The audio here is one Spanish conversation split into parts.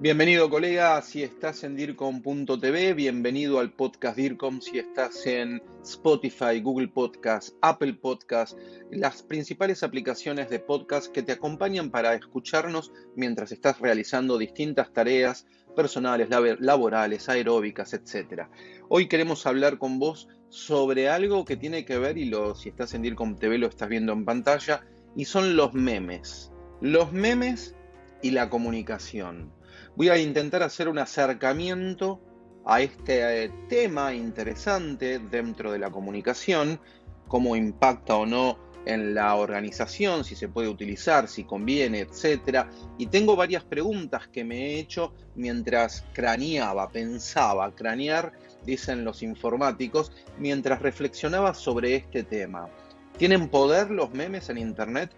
Bienvenido colega, si estás en DIRCOM.tv, bienvenido al podcast DIRCOM, si estás en Spotify, Google Podcast, Apple Podcast, las principales aplicaciones de podcast que te acompañan para escucharnos mientras estás realizando distintas tareas personales, laborales, aeróbicas, etc. Hoy queremos hablar con vos sobre algo que tiene que ver, y lo, si estás en DIRCOM.tv lo estás viendo en pantalla, y son los memes. Los memes y la comunicación voy a intentar hacer un acercamiento a este eh, tema interesante dentro de la comunicación, cómo impacta o no en la organización, si se puede utilizar, si conviene, etc. Y tengo varias preguntas que me he hecho mientras craneaba, pensaba, cranear, dicen los informáticos, mientras reflexionaba sobre este tema. ¿Tienen poder los memes en Internet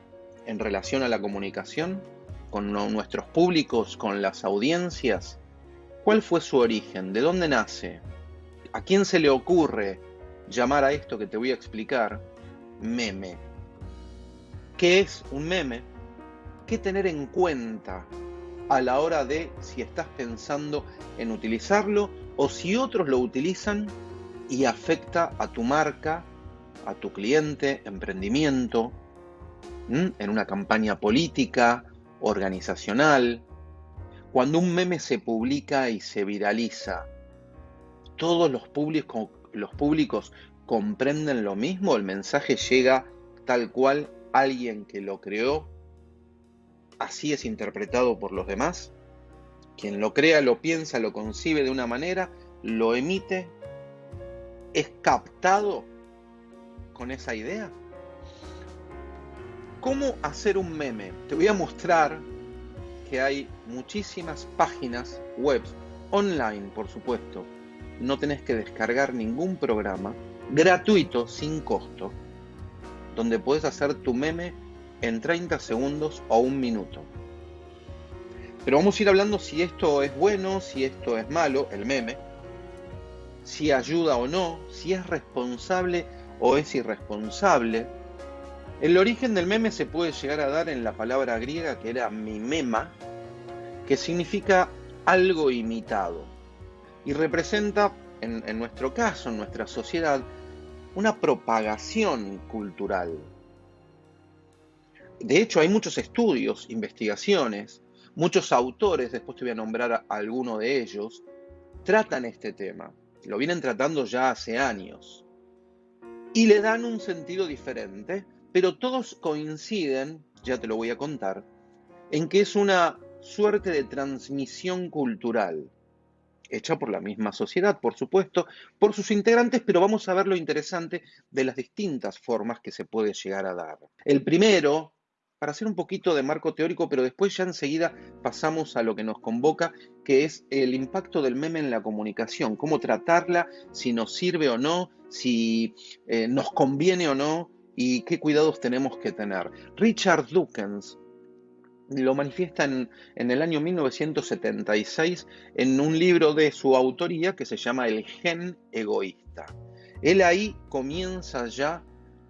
en relación a la comunicación? Con nuestros públicos, con las audiencias? ¿Cuál fue su origen? ¿De dónde nace? ¿A quién se le ocurre llamar a esto que te voy a explicar meme? ¿Qué es un meme? ¿Qué tener en cuenta a la hora de si estás pensando en utilizarlo o si otros lo utilizan y afecta a tu marca, a tu cliente, emprendimiento, en una campaña política, organizacional, cuando un meme se publica y se viraliza, ¿todos los públicos, comprenden lo mismo? ¿El mensaje llega tal cual alguien que lo creó? ¿Así es interpretado por los demás? Quien lo crea, lo piensa, lo concibe de una manera, lo emite, es captado con esa idea. ¿Cómo hacer un meme? Te voy a mostrar que hay muchísimas páginas web, online por supuesto. No tenés que descargar ningún programa, gratuito, sin costo, donde puedes hacer tu meme en 30 segundos o un minuto. Pero vamos a ir hablando si esto es bueno, si esto es malo, el meme, si ayuda o no, si es responsable o es irresponsable el origen del meme se puede llegar a dar en la palabra griega que era mimema, que significa algo imitado y representa, en, nuestro caso, en nuestra sociedad, una propagación cultural. De hecho, hay muchos estudios, investigaciones, muchos autores, después te voy a nombrar a alguno de ellos, tratan este tema. Lo vienen tratando ya hace años. Y le dan un sentido diferente pero todos coinciden, ya te lo voy a contar, en que es una suerte de transmisión cultural, hecha por la misma sociedad, por supuesto, por sus integrantes, pero vamos a ver lo interesante de las distintas formas que se puede llegar a dar. El primero, para hacer un poquito de marco teórico, pero después ya enseguida pasamos a lo que nos convoca, que es el impacto del meme en la comunicación, cómo tratarla, si nos sirve o no, si eh, nos conviene o no, y qué cuidados tenemos que tener. Richard Dawkins lo manifiesta en, en, el año 1976 en un libro de su autoría que se llama El gen egoísta. Él ahí comienza ya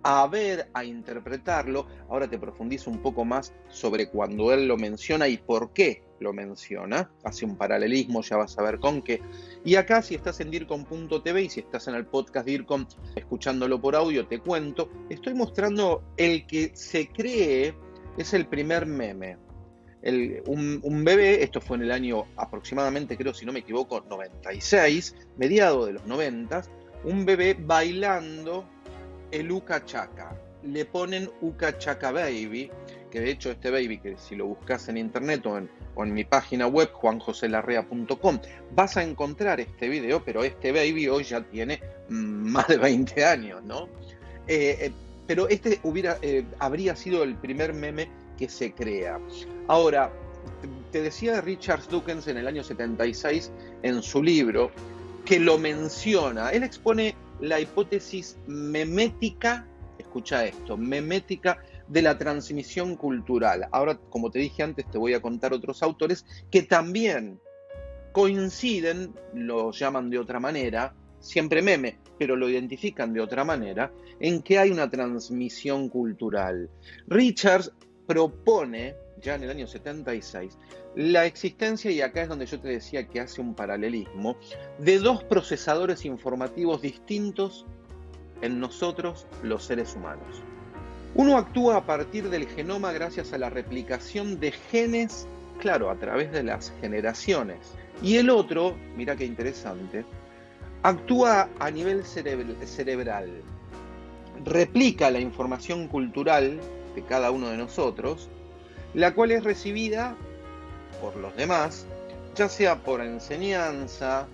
a ver, a interpretarlo. Ahora te profundizo un poco más sobre cuando él lo menciona y por qué lo menciona. Hace un paralelismo, ya vas a ver con qué. Y acá, si estás en DIRCOM.tv y si estás en el podcast DIRCOM escuchándolo por audio, te cuento. Estoy mostrando el que se cree es el primer meme. un, un, bebé, esto fue en el año aproximadamente, creo si no me equivoco, 96, mediado de los 90, un bebé bailando el Uka Chaka. Le ponen Uka Chaka Baby, que de hecho este baby, que si lo buscas en internet o en, mi página web, juanjoselarrea.com, vas a encontrar este video, pero este baby hoy ya tiene mm, más de 20 años, ¿no? Eh, eh, pero este hubiera, eh, habría sido el primer meme que se crea. Ahora, te decía Richard Dawkins en el año 76 en su libro que lo menciona. Él expone la hipótesis memética, escucha esto, memética de la transmisión cultural. Ahora, como te dije antes, te voy a contar otros autores que también coinciden, lo llaman de otra manera, siempre meme, pero lo identifican de otra manera, en que hay una transmisión cultural. Richards propone, ya en el año 76, la existencia, y acá es donde yo te decía que hace un paralelismo, de dos procesadores informativos distintos en nosotros los seres humanos. Uno actúa a partir del genoma gracias a la replicación de genes, claro, a través de las generaciones. Y el otro, mira qué interesante, actúa a nivel cerebral, replica la información cultural de cada uno de nosotros, la cual es recibida por los demás, ya sea por enseñanza,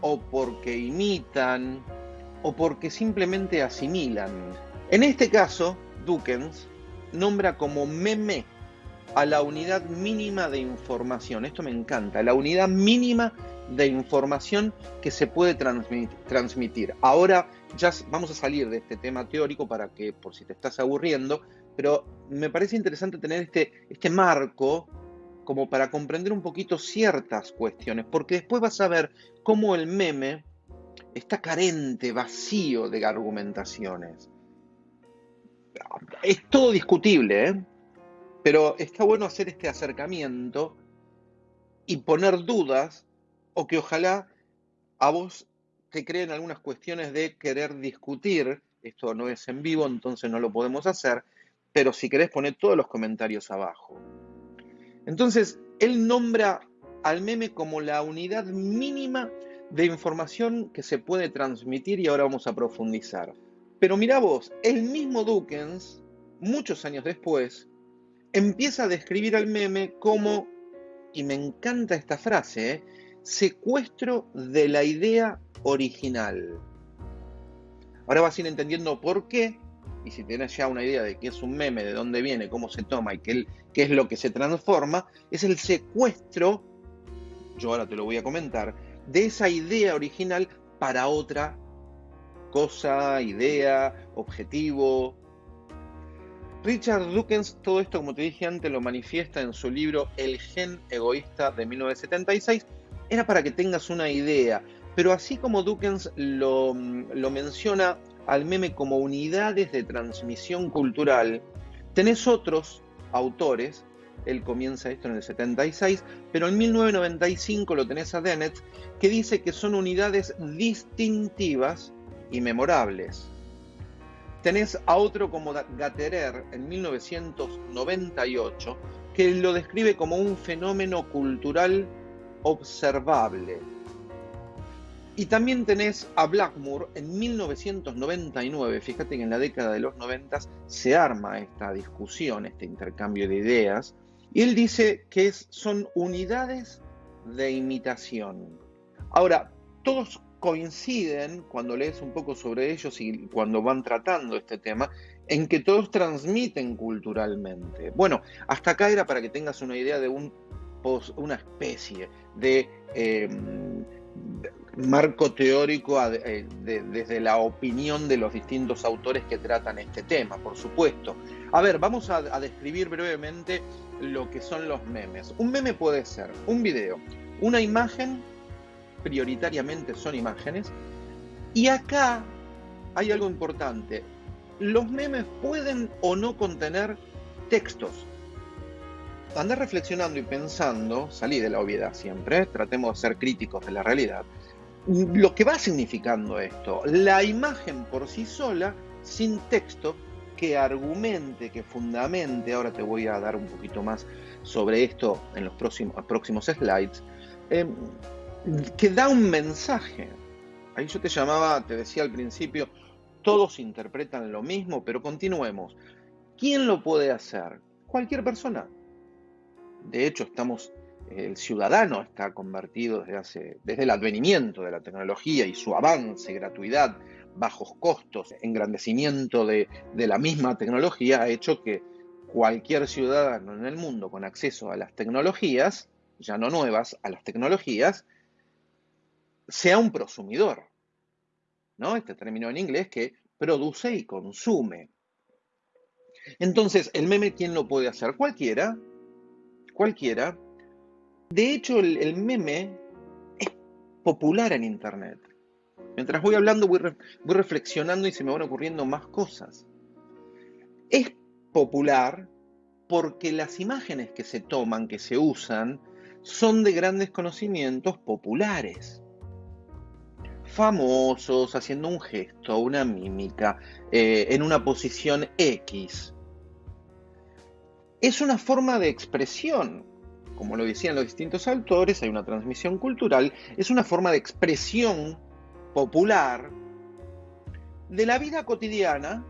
o porque imitan, o porque simplemente asimilan. En este caso, Dukens nombra como meme a la unidad mínima de información. Esto me encanta, la unidad mínima de información que se puede transmitir. Ahora ya vamos a salir de este tema teórico para que, por si te estás aburriendo, pero me parece interesante tener este, este marco como para comprender un poquito ciertas cuestiones, porque después vas a ver cómo el meme está carente, vacío de argumentaciones es todo discutible, ¿eh? pero está bueno hacer este acercamiento y poner dudas o que ojalá a vos te creen algunas cuestiones de querer discutir. Esto no es en vivo, entonces no lo podemos hacer, pero si querés poner todos los comentarios abajo. Entonces, él nombra al meme como la unidad mínima de información que se puede transmitir y ahora vamos a profundizar. Pero mira vos, el mismo Dukens, muchos años después, empieza a describir al meme como, y me encanta esta frase, ¿eh? secuestro de la idea original. Ahora vas a ir entendiendo por qué, y si tienes ya una idea de qué es un meme, de dónde viene, cómo se toma y qué, qué es lo que se transforma, es el secuestro, yo ahora te lo voy a comentar, de esa idea original para otra cosa, idea, objetivo. Richard Dawkins, todo esto, como te dije antes, lo manifiesta en su libro El gen egoísta de 1976. Era para que tengas una idea, pero así como Dawkins lo, lo menciona al meme como unidades de transmisión cultural, tenés otros autores él comienza esto en el 76, pero en 1995 lo tenés a Dennett, que dice que son unidades distintivas y memorables. Tenés a otro como Gatterer en 1998 que lo describe como un fenómeno cultural observable. Y también tenés a Blackmore en 1999, fíjate que en la década de los 90 se arma esta discusión, este intercambio de ideas, y él dice que son unidades de imitación. Ahora, todos coinciden cuando lees un poco sobre ellos y cuando van tratando este tema, en que todos transmiten culturalmente. Bueno, hasta acá era para que tengas una idea de un, una especie de em, marco teórico eh, desde la opinión de los distintos autores que tratan este tema, por supuesto. A ver, vamos a, a describir brevemente lo que son los memes. Un meme puede ser un video, una imagen prioritariamente son imágenes. Y acá hay algo importante. Los memes pueden o no contener textos. Andá reflexionando y pensando, salí de la obviedad siempre, tratemos de ser críticos de la realidad. Lo que va significando esto, la imagen por sí sola, sin texto, que argumente, que fundamente, ahora te voy a dar un poquito más sobre esto en los próximos, próximos slides, eh, que da un mensaje. Ahí yo te llamaba, te decía al principio, todos interpretan lo mismo, pero continuemos. ¿Quién lo puede hacer? Cualquier persona. De hecho, estamos, el ciudadano está convertido desde, hace, desde el advenimiento de la tecnología y su avance, gratuidad, bajos costos, engrandecimiento de, de la misma tecnología ha hecho que cualquier ciudadano en el mundo con acceso a las tecnologías, ya no nuevas, a las tecnologías, sea un prosumidor. ¿no? Este término en inglés que produce y consume. Entonces, el meme, ¿quién lo puede hacer? Cualquiera. Cualquiera. De hecho, el, meme es popular en Internet. Mientras voy hablando, voy, voy reflexionando y se me van ocurriendo más cosas. Es popular porque las imágenes que se toman, que se usan, son de grandes conocimientos populares. Famosos, haciendo un gesto, una mímica, eh, en una posición X. Es una forma de expresión. Como lo decían los distintos autores, hay una transmisión cultural, es una forma de expresión popular de la vida cotidiana.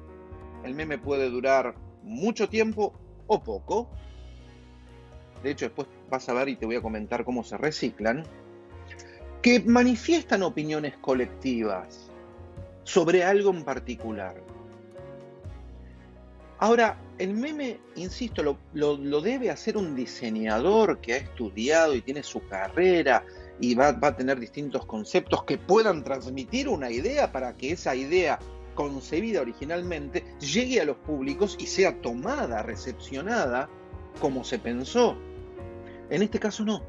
El meme puede durar mucho tiempo o poco. De hecho, después vas a ver y te voy a comentar cómo se reciclan. Que manifiestan opiniones colectivas sobre algo en particular. Ahora, el meme, insisto, lo, debe hacer un diseñador que ha estudiado y tiene su carrera y va, va, a tener distintos conceptos que puedan transmitir una idea para que esa idea concebida originalmente llegue a los públicos y sea tomada, recepcionada como se pensó. En este caso no.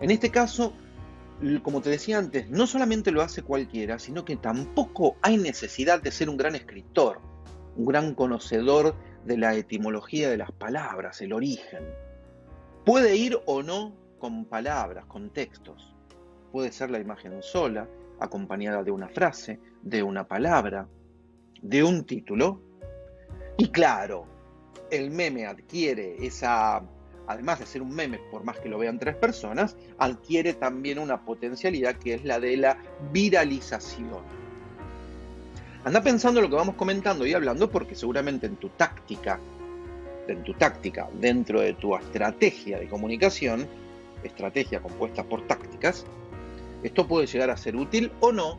En este caso, como te decía antes, no solamente lo hace cualquiera, sino que tampoco hay necesidad de ser un gran escritor, un gran conocedor de la etimología de las palabras, el origen. Puede ir o no con palabras, con textos. Puede ser la imagen sola, acompañada de una frase, de una palabra, de un título. Y claro, el meme adquiere esa, además de ser un meme, por más que lo vean tres personas, adquiere también una potencialidad que es la de la viralización. Anda pensando lo que vamos comentando y hablando porque seguramente en tu táctica, en tu táctica, dentro de tu estrategia de comunicación, estrategia compuesta por tácticas, esto puede llegar a ser útil o no.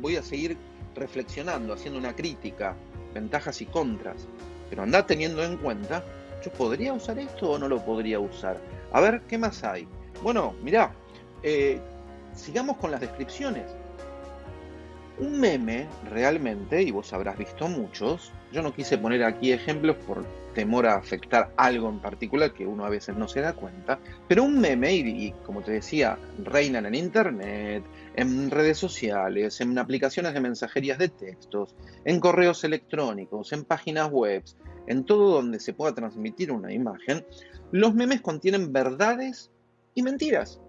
Voy a seguir reflexionando, haciendo una crítica, ventajas y contras. Pero anda teniendo en cuenta, ¿yo podría usar esto o no lo podría usar? A ver, ¿qué más hay? Bueno, mirá, eh, sigamos con las descripciones. Un meme realmente, y vos habrás visto muchos, yo no quise poner aquí ejemplos por temor a afectar algo en particular que uno a veces no se da cuenta, pero un meme, y, como te decía, reinan en internet, en redes sociales, en aplicaciones de mensajerías de textos, en correos electrónicos, en páginas web, en todo donde se pueda transmitir una imagen, los memes contienen verdades y mentiras.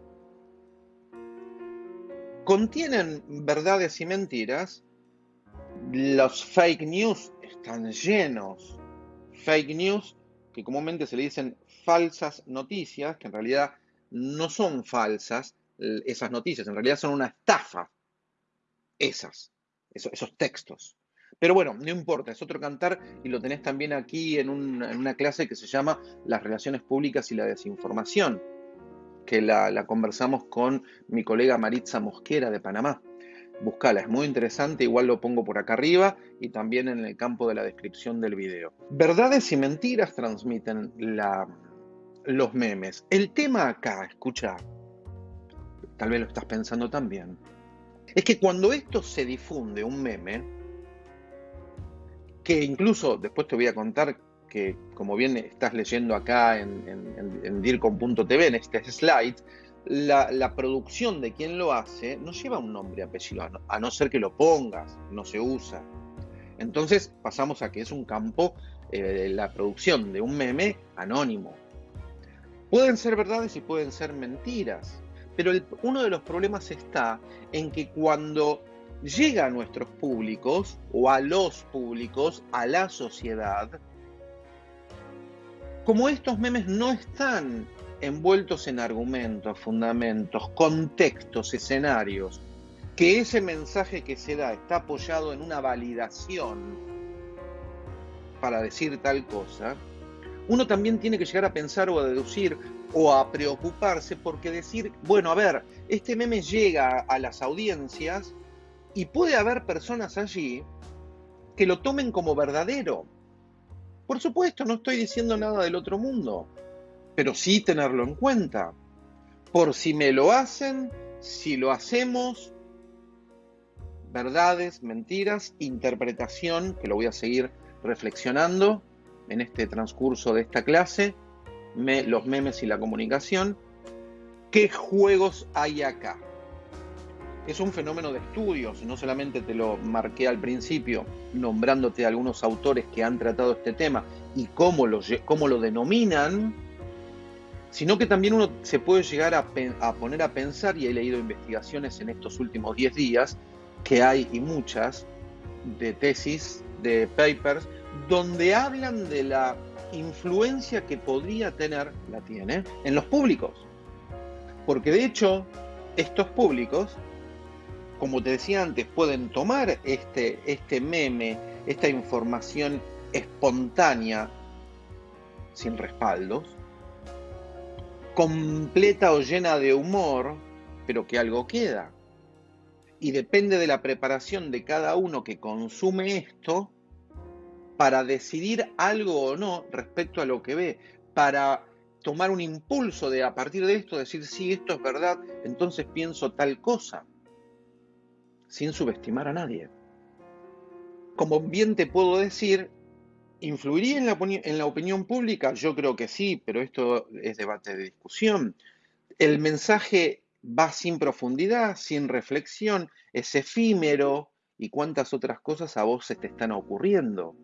Contienen verdades y mentiras, los fake news están llenos. Fake news, que comúnmente se le dicen falsas noticias, que en realidad no son falsas esas noticias, en realidad son una estafa. Esas, esos, textos. Pero bueno, no importa, es otro cantar y lo tenés también aquí en, una clase que se llama Las relaciones públicas y la desinformación, que la, conversamos con mi colega Maritza Mosquera de Panamá. Buscala, es muy interesante, igual lo pongo por acá arriba y también en el campo de la descripción del video. Verdades y mentiras transmiten los memes. El tema acá, escucha, tal vez lo estás pensando también, es que cuando esto se difunde, un meme, que incluso después te voy a contar que como bien estás leyendo acá en, en, en dircom.tv, en este slide, la, producción de quien lo hace no lleva un nombre y apellido, a no, ser que lo pongas, no se usa. Entonces pasamos a que es un campo, eh, la producción de un meme anónimo. Pueden ser verdades y pueden ser mentiras, pero uno de los problemas está en que cuando llega a nuestros públicos o a los públicos, a la sociedad, como estos memes no están envueltos en argumentos, fundamentos, contextos, escenarios, que ese mensaje que se da está apoyado en una validación para decir tal cosa, uno también tiene que llegar a pensar o a deducir o a preocuparse porque decir, bueno, a ver, este meme llega a las audiencias y puede haber personas allí que lo tomen como verdadero. Por supuesto, no estoy diciendo nada del otro mundo pero sí tenerlo en cuenta. Por si me lo hacen, si lo hacemos, verdades, mentiras, interpretación, que lo voy a seguir reflexionando en este transcurso de esta clase, los memes y la comunicación. ¿Qué juegos hay acá? Es un fenómeno de estudios, no solamente te lo marqué al principio nombrándote algunos autores que han tratado este tema y cómo lo, cómo lo denominan, sino que también uno se puede llegar a, a, poner a pensar, y he leído investigaciones en estos últimos 10 días, que hay y muchas, de tesis, de papers, donde hablan de la influencia que podría tener, la tiene, en los públicos. Porque de hecho, estos públicos, como te decía antes, pueden tomar este, este meme, esta información espontánea, sin respaldos, completa o llena de humor, pero que algo queda. Y depende de la preparación de cada uno que consume esto para decidir algo o no respecto a lo que ve, para tomar un impulso de a partir de esto decir, sí, esto es verdad, entonces pienso tal cosa, sin subestimar a nadie. Como bien te puedo decir, ¿influiría en la, opinión pública? Yo creo que sí, pero esto es debate de discusión. El mensaje va sin profundidad, sin reflexión, es efímero y cuántas otras cosas a vos se te están ocurriendo.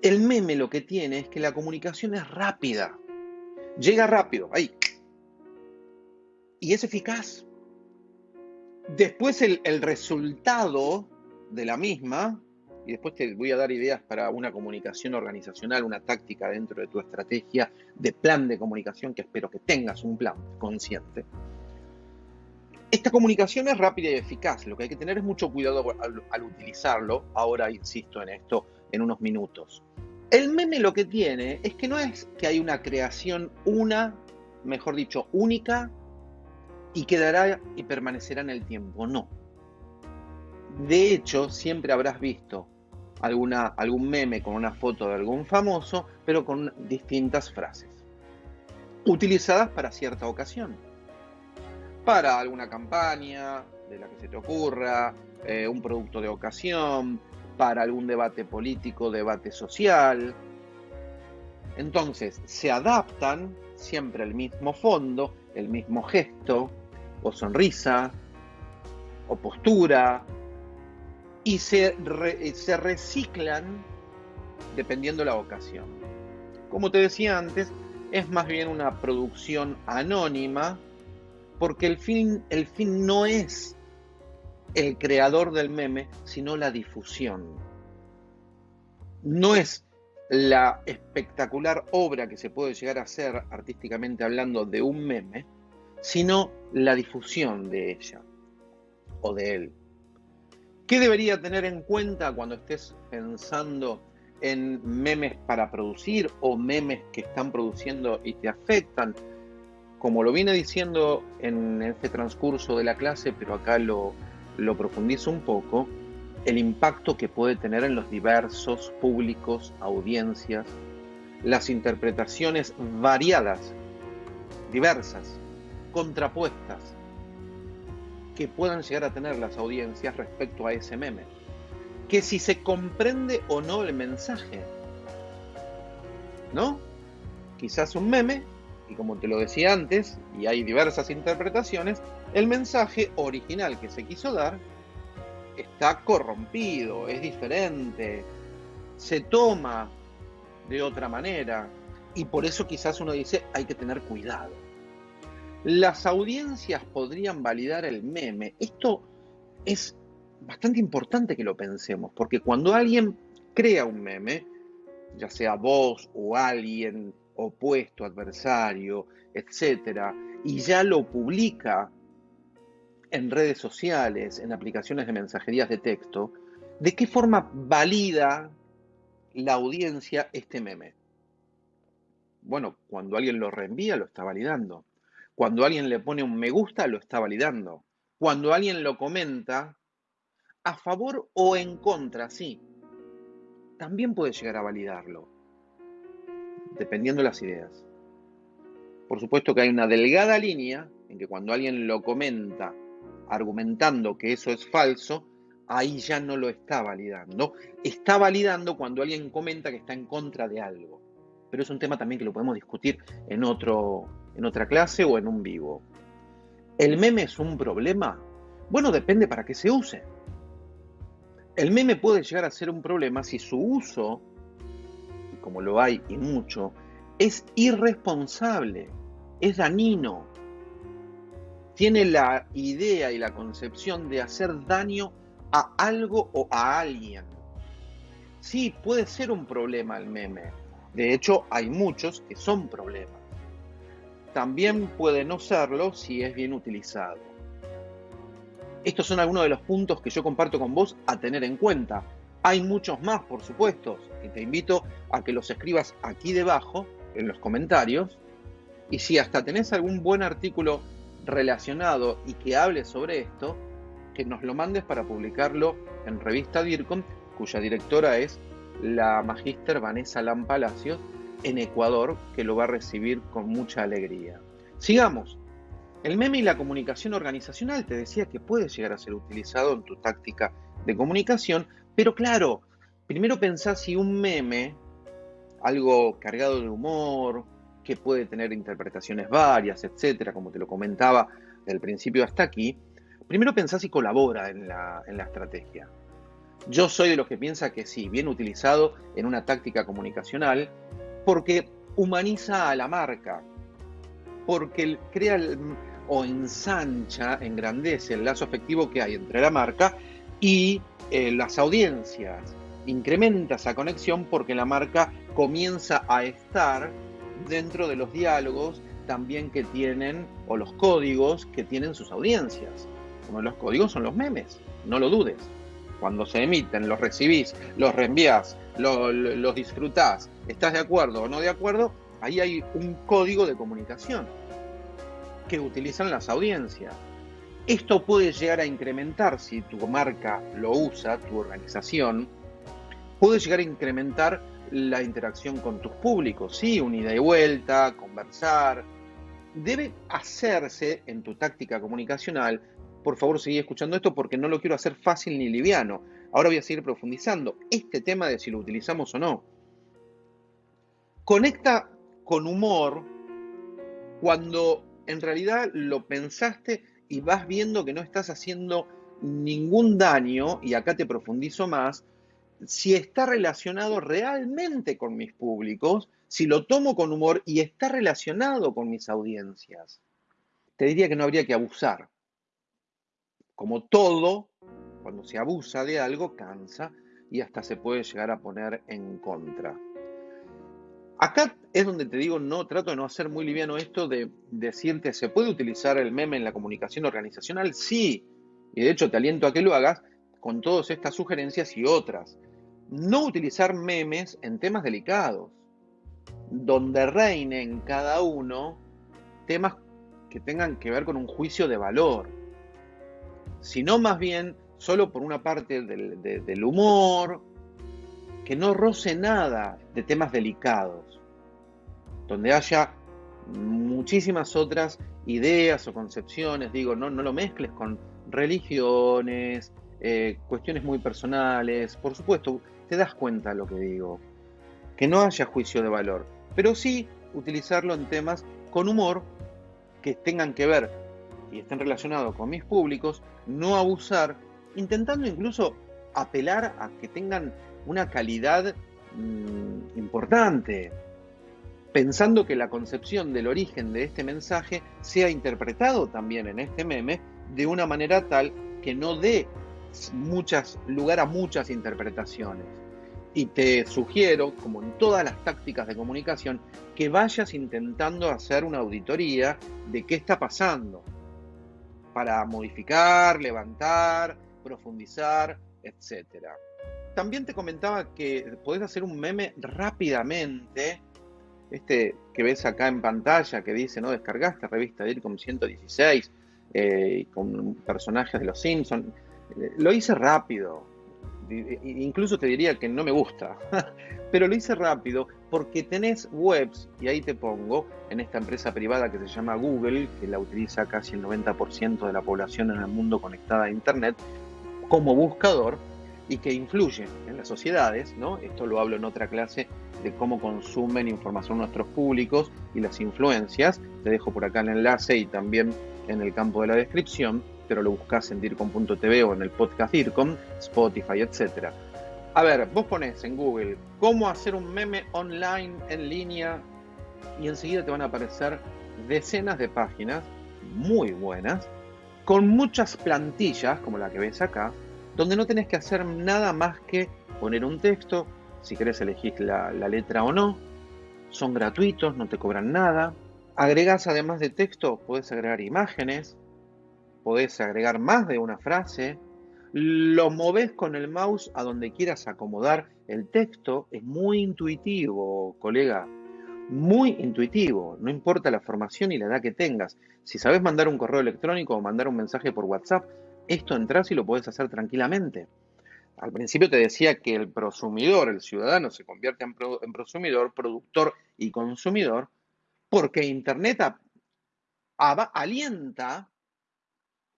El meme lo que tiene es que la comunicación es rápida. Llega rápido, ahí. Y es eficaz. Después el, resultado de la misma, y después te voy a dar ideas para una comunicación organizacional, una táctica dentro de tu estrategia de plan de comunicación, que espero que tengas un plan consciente. Esta comunicación es rápida y eficaz. Lo que hay que tener es mucho cuidado al, al utilizarlo. Ahora insisto en esto en unos minutos. El meme lo que tiene es que no es que hay una creación una, mejor dicho, única y quedará y permanecerá en el tiempo. No. De hecho, siempre habrás visto alguna, algún meme con una foto de algún famoso, pero con distintas frases, utilizadas para cierta ocasión. Para alguna campaña de la que se te ocurra, eh, un producto de ocasión, para algún debate político, debate social. Entonces, se adaptan siempre el mismo fondo, el mismo gesto, o sonrisa, o postura, y se, se reciclan dependiendo la ocasión. Como te decía antes, es más bien una producción anónima, porque el fin, el fin no es el creador del meme, sino la difusión. No es la espectacular obra que se puede llegar a hacer artísticamente hablando de un meme, sino la difusión de ella o de él. ¿Qué debería tener en cuenta cuando estés pensando en memes para producir o memes que están produciendo y te afectan? Como lo viene diciendo en este transcurso de la clase, pero acá lo, lo profundizo un poco, el impacto que puede tener en los diversos públicos, audiencias, las interpretaciones variadas, diversas, contrapuestas, que puedan llegar a tener las audiencias respecto a ese meme. Que si se comprende o no el mensaje. ¿No? Quizás un meme, y como te lo decía antes, y hay diversas interpretaciones, el mensaje original que se quiso dar está corrompido, es diferente, se toma de otra manera y por eso quizás uno dice hay que tener cuidado. Las audiencias podrían validar el meme. Esto es bastante importante que lo pensemos, porque cuando alguien crea un meme, ya sea vos o alguien opuesto, adversario, etcétera, y ya lo publica en redes sociales, en aplicaciones de mensajerías de texto, ¿de qué forma valida la audiencia este meme? Bueno, cuando alguien lo reenvía, lo está validando. Cuando alguien le pone un me gusta, lo está validando. Cuando alguien lo comenta, a favor o en contra, sí, también puede llegar a validarlo, dependiendo de las ideas. Por supuesto que hay una delgada línea en que cuando alguien lo comenta argumentando que eso es falso, ahí ya no lo está validando. Está validando cuando alguien comenta que está en contra de algo. Pero es un tema también que lo podemos discutir en, otro, en otra clase o en un vivo. ¿El meme es un problema? Bueno, depende para qué se use. El meme puede llegar a ser un problema si su uso como lo hay y mucho, es irresponsable, es dañino. Tiene la idea y la concepción de hacer daño a algo o a alguien. Sí, puede ser un problema el meme. De hecho, hay muchos que son problemas. También puede no serlo si es bien utilizado. Estos son algunos de los puntos que yo comparto con vos a tener en cuenta. Hay muchos más, por supuesto, y te invito a que los escribas aquí debajo, en los comentarios. Y si hasta tenés algún buen artículo relacionado y que hable sobre esto, que nos lo mandes para publicarlo en revista DIRCOM, cuya directora es la magíster Vanessa Lam Palacios, en Ecuador, que lo va a recibir con mucha alegría. Sigamos. El meme y la comunicación organizacional te decía que puede llegar a ser utilizado en tu táctica de comunicación, pero claro, primero pensás si un meme, algo cargado de humor, que puede tener interpretaciones varias, etcétera, como te lo comentaba del principio hasta aquí, primero pensás si colabora en la, en la estrategia. Yo soy de los que piensa que sí, bien utilizado en una táctica comunicacional, porque humaniza a la marca, porque crea o ensancha, engrandece el lazo afectivo que hay entre la marca y eh, las audiencias. Incrementa esa conexión porque la marca comienza a estar dentro de los diálogos también que tienen, o los códigos que tienen sus audiencias. De los códigos son los memes, no lo dudes. Cuando se emiten, los recibís, los reenvías, los disfrutás, estás de acuerdo o no de acuerdo, ahí hay un código de comunicación que utilizan las audiencias. Esto puede llegar a incrementar, si tu marca lo usa, tu organización, puede llegar a incrementar la interacción con tus públicos, sí, un ida y vuelta, conversar. Debe hacerse en tu táctica comunicacional. Por favor, sigue escuchando esto porque no lo quiero hacer fácil ni liviano. Ahora voy a seguir profundizando este tema de si lo utilizamos o no. Conecta con humor cuando en realidad lo pensaste y vas viendo que no estás haciendo ningún daño, y acá te profundizo más, si está relacionado realmente con mis públicos, si lo tomo con humor y está relacionado con mis audiencias. Te diría que no habría que abusar. Como todo, cuando se abusa de algo, cansa y hasta se puede llegar a poner en contra. Acá es donde te digo, no trato de no hacer muy liviano esto de decirte, ¿se puede utilizar el meme en la comunicación organizacional? Sí, y de hecho te aliento a que lo hagas con todas estas sugerencias y otras. No utilizar memes en temas delicados, donde reinen cada uno temas que tengan que ver con un juicio de valor, sino más bien solo por una parte del, del humor, que no roce nada de temas delicados, donde haya muchísimas otras ideas o concepciones, digo, no, no lo mezcles con religiones, eh, cuestiones muy personales, por supuesto, te das cuenta de lo que digo, que no haya juicio de valor, pero sí utilizarlo en temas con humor que tengan que ver y estén relacionados con mis públicos, no abusar, intentando incluso apelar a que tengan una calidad mm, importante, pensando que la concepción del origen de este mensaje sea interpretado también en este meme de una manera tal que no dé muchas, lugar a muchas interpretaciones. Y te sugiero, como en todas las tácticas de comunicación, que vayas intentando hacer una auditoría de qué está pasando para modificar, levantar, profundizar, etcétera. También te comentaba que podés hacer un meme rápidamente. Este que ves acá en pantalla que dice, ¿no? Descargaste revista DIRCOM 116 eh, con personajes de los Simpsons. Eh, lo hice rápido. Incluso te diría que no me gusta. Pero lo hice rápido porque tenés webs, y ahí te pongo, en esta empresa privada que se llama Google, que la utiliza casi el 90% de la población en el mundo conectada a Internet, como buscador y que influyen en las sociedades, ¿no? Esto lo hablo en otra clase de cómo consumen información nuestros públicos y las influencias. Te dejo por acá el enlace y también en el campo de la descripción, pero lo buscas en DIRCOM.tv o en el podcast DIRCOM, Spotify, etc. A ver, vos pones en Google cómo hacer un meme online en línea y enseguida te van a aparecer decenas de páginas muy buenas con muchas plantillas como la que ves acá, donde no tenés que hacer nada más que poner un texto, si querés elegir la, la letra o no, son gratuitos, no te cobran nada. Agregás además de texto, podés agregar imágenes, podés agregar más de una frase, lo moves con el mouse a donde quieras acomodar el texto, es muy intuitivo, colega, muy intuitivo, no importa la formación y la edad que tengas. Si sabes mandar un correo electrónico o mandar un mensaje por WhatsApp, esto entras y lo puedes hacer tranquilamente. Al principio te decía que el prosumidor, el ciudadano, se convierte en, prosumidor, productor y consumidor, porque Internet alienta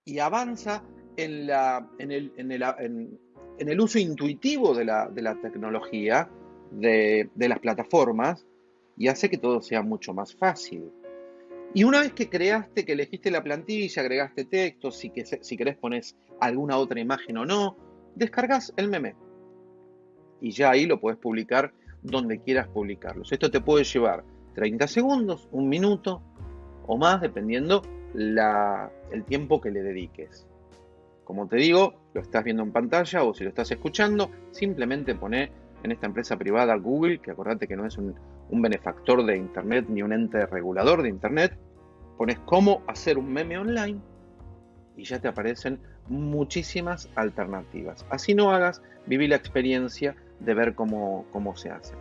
y avanza en, el, uso intuitivo de la, tecnología, de, las plataformas, y hace que todo sea mucho más fácil. Y una vez que creaste, que elegiste la plantilla, agregaste texto, si, que, querés pones alguna otra imagen o no, descargas el meme. Y ya ahí lo puedes publicar donde quieras publicarlos. Esto te puede llevar 30 segundos, un minuto o más, dependiendo el tiempo que le dediques. Como te digo, lo estás viendo en pantalla o si lo estás escuchando, simplemente pone en esta empresa privada Google, que acordate que no es un, un benefactor de Internet ni un ente regulador de Internet, pones cómo hacer un meme online y ya te aparecen muchísimas alternativas. Así no hagas, viví la experiencia de ver cómo, cómo se hace.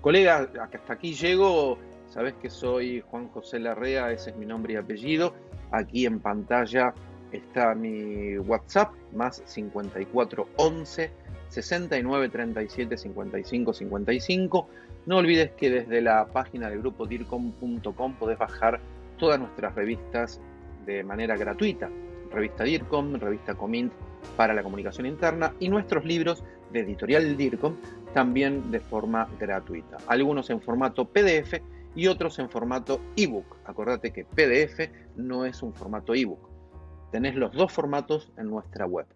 Colega, hasta aquí llego, sabes que soy Juan José Larrea, ese es mi nombre y apellido. Aquí en pantalla está mi WhatsApp, más 54 11 69 37 55 55. No olvides que desde la página del grupo dircom.com podés bajar todas nuestras revistas de manera gratuita. Revista DIRCOM, revista Comint para la comunicación interna y nuestros libros de editorial DIRCOM también de forma gratuita. Algunos en formato PDF y otros en formato ebook. Acordate que PDF no es un formato ebook. Tenés los dos formatos en nuestra web.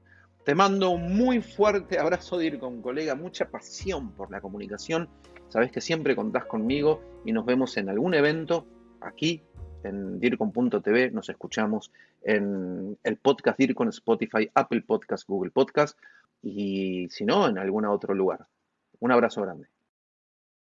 Te mando un muy fuerte abrazo DIRCOM, colega, mucha pasión por la comunicación. Sabes que siempre contás conmigo y nos vemos en algún evento aquí en DIRCOM.tv, nos escuchamos en el podcast DIRCOM, Spotify, Apple Podcast, Google Podcast y si no, en algún otro lugar. Un abrazo grande.